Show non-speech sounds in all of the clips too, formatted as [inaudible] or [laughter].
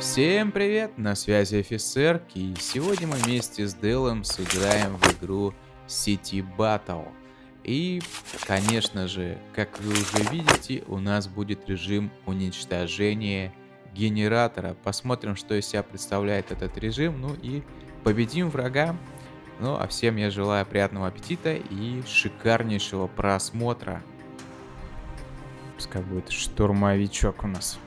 Всем привет, на связи офицер, и сегодня мы вместе с Делом сыграем в игру City Battle. И, конечно же, как вы уже видите, у нас будет режим уничтожения генератора. Посмотрим, что из себя представляет этот режим, ну и победим врага. Ну, а всем я желаю приятного аппетита и шикарнейшего просмотра. Пускай будет штурмовичок у нас.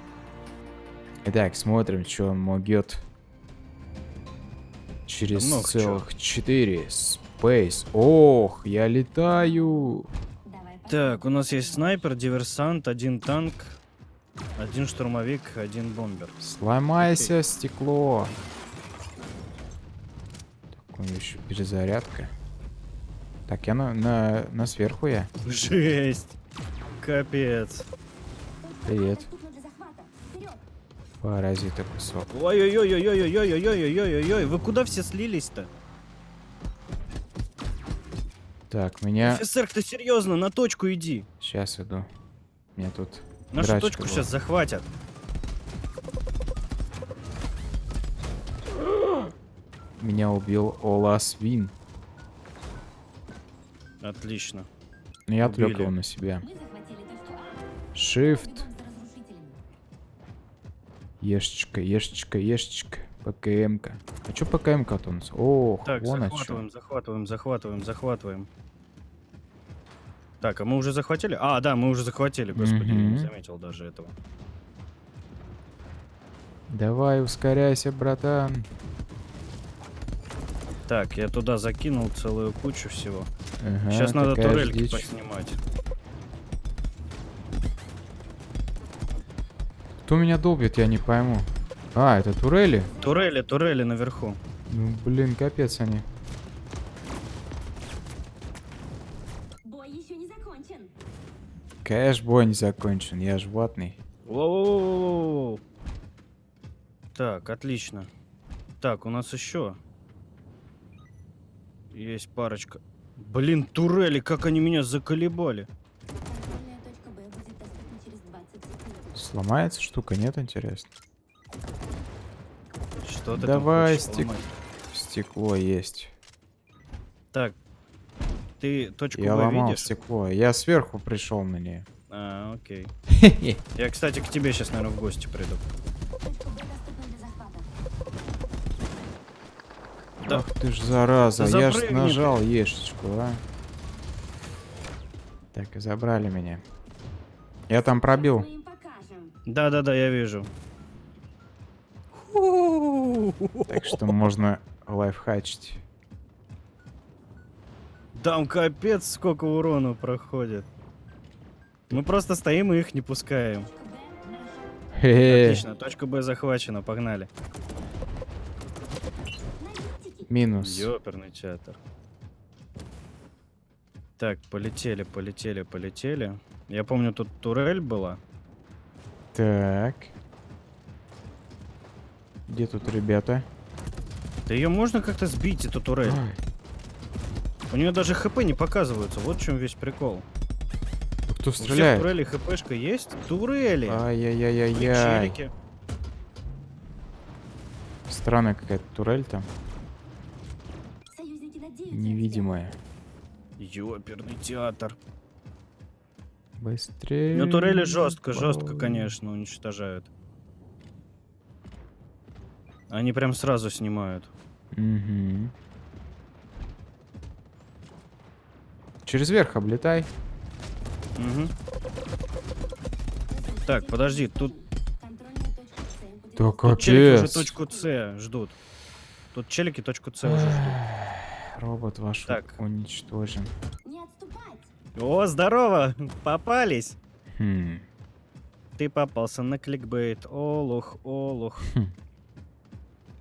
Итак, смотрим, что он могет. Через Много целых 4. Space. Ох, я летаю. Так, у нас есть снайпер, диверсант, один танк, один штурмовик, один бомбер. Сломайся, стекло. Так, у него еще перезарядка. Так, я на, на, на сверху я. Жесть! Капец. Привет. Паразита кусок. Ой-ой-ой-ой-ой-ой-ой-ой-ой-ой, вы куда все слились-то? Так, меня... Офицер, ты серьезно, на точку иди. Сейчас иду. Меня тут... Нашу точку сейчас захватят. Меня убил Ола Свин. Отлично. Но я отвлек его на себя. Shift. Ешечка, ешечка, ешечка. ПКМ-ка. А чё ПКМ-ка-то у нас? Ох, Так, вон о захватываем, захватываем, захватываем, захватываем. Так, а мы уже захватили? А, да, мы уже захватили, господи, я не Мгм. заметил даже этого. Давай, ускоряйся, братан. Так, я туда закинул целую кучу всего. Ага, Сейчас надо турельки дичь. поснимать. Кто меня долбит, я не пойму. А, это турели? Турели, турели наверху. Ну, блин, капец они. Бой еще не закончен. Кэш бой не закончен, я ж ватный. Воу-воу-воу-воу. Так, отлично. Так, у нас еще есть парочка. Блин, турели, как они меня заколебали. Контрольная точка Б будет доступна через 20 секунд. Сломается штука, нет, интересно? Что ты Давай, стек-? Стекло есть. Так, ты точку Я ломал видишь? стекло. Я сверху пришел на нее. А, окей. Я, кстати, к тебе сейчас, наверное, в гости приду. Да. Ах ты ж зараза, Да я ж нажал ешечку, а. Так, и забрали меня. Я там пробил. Да-да-да, я вижу. Так что можно лайфхачить. Там капец сколько урона проходит. Мы просто стоим и их не пускаем. Отлично, точка Б захвачена, погнали. Минус. Ёперный театр. Так, полетели, полетели, полетели. Я помню, тут турель была. Так. Где тут ребята? Да ее можно как-то сбить, эту турель. Ай, У нее даже хп не показываются. Вот в чем весь прикол. Кто У всех стреляет? турелей хпшка есть? Турели! Ай-яй-яй-яй. Причелики. Странная какая-то турель там. Невидимая. Ёперный театр. Быстрее. Ну, турели жестко, жестко, конечно, уничтожают. Они прям сразу снимают. Мгм. Через верх облетай. Мгм. Так, подожди, тут, Да тут челики уже капец. точку С ждут. Тут челики точку С уже ждут. Робот ваш Так. уничтожен. О, здорово! Попались! Хм. Ты попался на кликбейт. Олух, олух.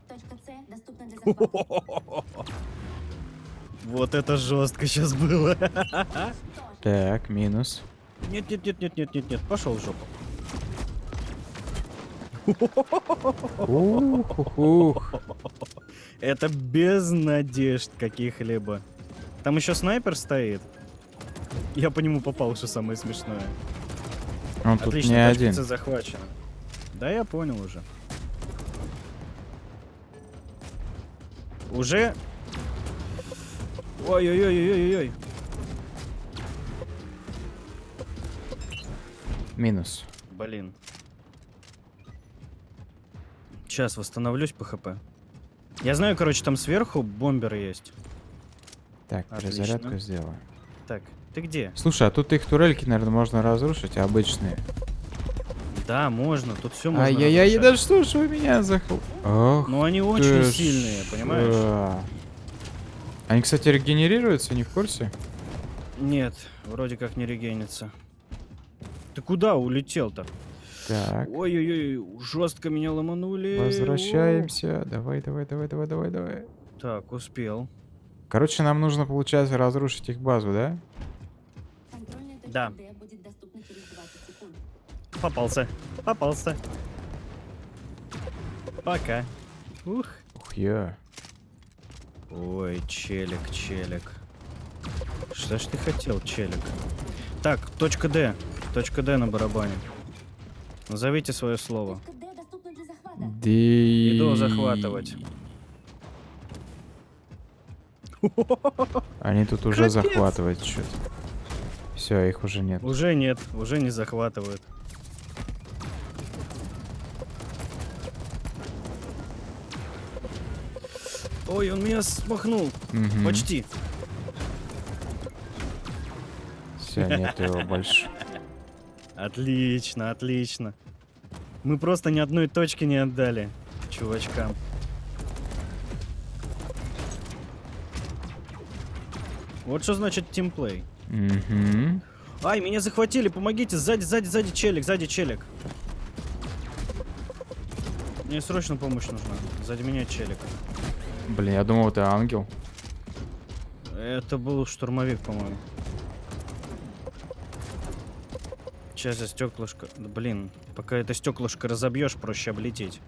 Точка С доступна для захвата. Вот это жестко сейчас было. Так, минус. Нет, нет, нет, нет, нет, нет, нет. Пошел в жопу. Ух, ух, ух. Это без надежд каких-либо. Там еще снайпер стоит. Я по нему попал, что самое смешное. Он тут Отлично, не точка один. Захвачена. Да, я понял уже. Уже? Ой-ой-ой-ой-ой-ой. Минус. Блин. Сейчас восстановлюсь по хп. Я знаю, короче, там сверху бомберы есть. Так, Отлично. перезарядку сделаю. Так, ты где? Слушай, а тут их турельки, наверное, можно разрушить, обычные. Да, можно, тут все можно. Ай-яй-яй, да что ж вы меня захл... Ох, Но они очень ж, сильные, понимаешь? Они, кстати, регенерируются, не в курсе? Нет, вроде как не регенится. Ты куда улетел-то? Так, Ой-ой-ой, жестко меня ломанули. возвращаемся. Давай, давай, давай, давай, давай, давай. Так, успел. Короче, нам нужно, получается, разрушить их базу, да? Да. Д будет доступна через 20 секунд. Попался. Попался. Пока. Ух. Ух, я. Ой, челик, челик. Что ж ты хотел, челик? Так, точка Д. Точка Д на барабане. Назовите свое слово. Точка Д доступна для захвата. Ди... Иду захватывать. Они тут уже Капец. захватывают что-то. Все, их уже нет. Уже нет, уже не захватывают. Ой, он меня смахнул. Мгм. Почти. Все, нет его [laughs] больше. Отлично, отлично. Мы просто ни одной точки не отдали чувачкам. Вот что значит тимплей. Мгм. Ай, меня захватили, помогите, сзади, сзади, сзади челик, сзади челик. Мне срочно помощь нужна. Сзади меня челик. Блин, я думал, это ангел. Это был штурмовик, по-моему. Сейчас я стеклышко. Блин, пока это стеклышко разобьешь, проще облететь.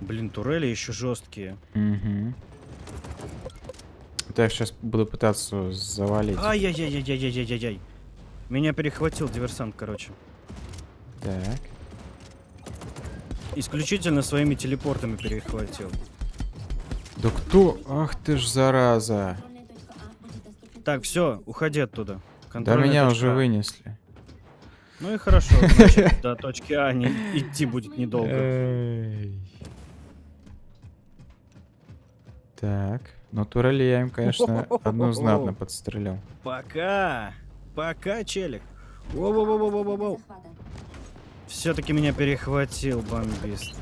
Блин, турели еще жесткие. Угу. Я сейчас буду пытаться завалить. Ай-яй-яй-яй-яй-яй-яй. Меня перехватил диверсант, короче. Так. Исключительно своими телепортами перехватил. Да кто? Ах ты ж зараза. Так, все, уходи оттуда. Да меня точка уже А. вынесли. Ну и хорошо, значит, [laughs] до точки А не идти будет недолго. Так. Ну, турели я им, конечно, одну знатно подстрелил. Пока! Пока, челик. Воу-воу-воу-воу-воу. захвата. Все-таки меня перехватил бомбист.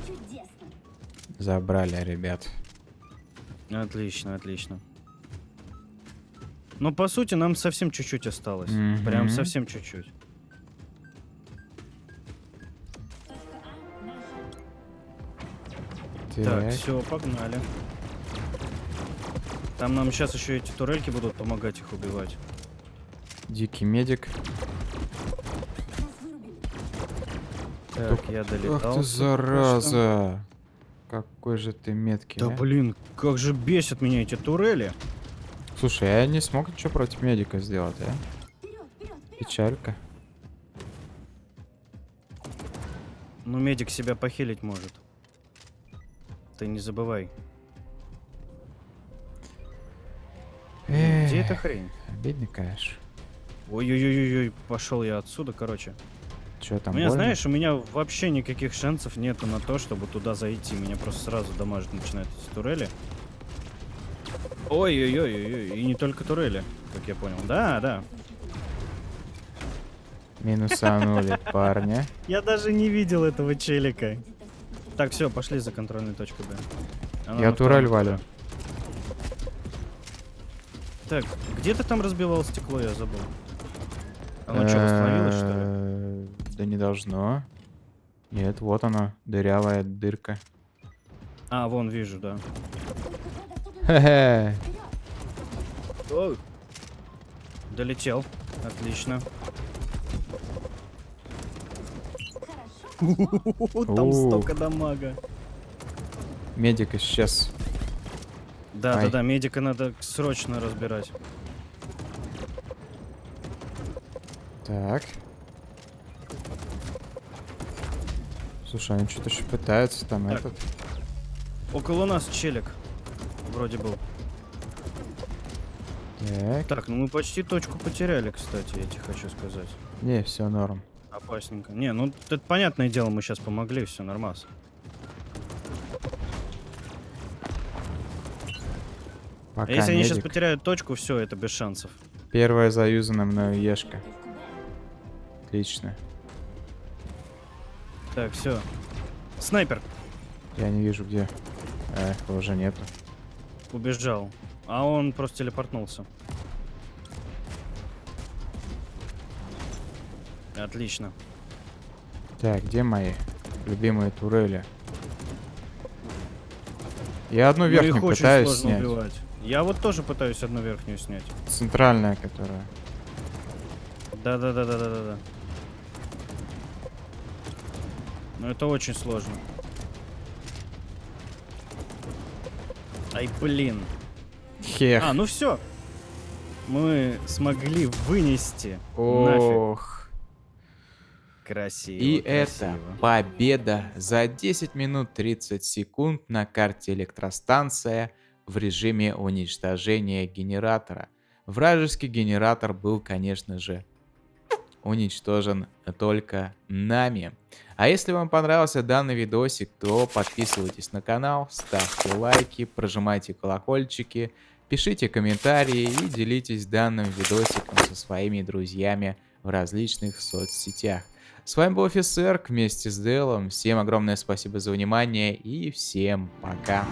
Забрали, ребят. Отлично, отлично. Но по сути нам совсем чуть-чуть осталось. Прям Мгм. совсем чуть-чуть. Так. все, погнали. Там нам сейчас еще эти турельки будут помогать их убивать. Дикий медик. Так, я долетал. Ах ты зараза. Какой же ты меткий. Да а. блин, как же бесят меня эти турели. Слушай, я не смог ничего против медика сделать, а? Печалька. Ну, медик себя похилить может. Ты не забывай. Эта хрень? Обидно, конечно. Ой-ой-ой-ой, пошел я отсюда, короче. Че там, у меня, больно? знаешь, у меня вообще никаких шансов нету на то, чтобы туда зайти. Меня просто сразу дамажить начинают эти турели. Ой-ой-ой-ой, и не только турели, как я понял. Да, да. Минусанули [laughs] парня. Я даже не видел этого челика. Так, все, пошли за контрольной точкой Б. Она Я турель валю. этаже. Так, где ты там разбивал стекло, я забыл. Оно что, восстановилось, что ли? Э, Да не должно. Нет, вот оно, дырявая дырка. А, вон, вижу, да. Хе-хе. Долетел. Отлично. Хорошо. [laughs] Там столько дамага. Медик исчез. Да, да, Ай. да, медика надо срочно разбирать. Так. Слушай, они что-то еще пытаются там Так. этот. Около нас челик. Вроде был. Так. Так, ну мы почти точку потеряли, кстати, я тебе хочу сказать. Не, все норм. Опасненько. Не, ну это понятное дело, мы сейчас помогли, все нормас. Пока А если они сейчас медик. потеряют точку, все, это без шансов. Первая заюзана мною ешка. Отлично. Так, все. Снайпер Я не вижу где. Эх, его уже нету. убежал. А он просто телепортнулся. Отлично. Так, где мои любимые турели? Я одну Ну, верхнюю очень пытаюсь снять. убивать. Я вот тоже пытаюсь одну верхнюю снять. Центральная, которая. Да-да-да-да-да-да. Но это очень сложно. Ай, блин. Хех. А, ну все. Мы смогли вынести. Нафиг. Ох. Красиво. И красиво. это победа за 10 минут 30 секунд на карте электростанция в режиме уничтожения генератора. Вражеский генератор был, конечно же, уничтожен только нами. А если вам понравился данный видосик, то подписывайтесь на канал, ставьте лайки, прожимайте колокольчики, пишите комментарии и делитесь данным видосиком со своими друзьями в различных соцсетях. С вами был офицер вместе с Делом. Всем огромное спасибо за внимание и всем пока.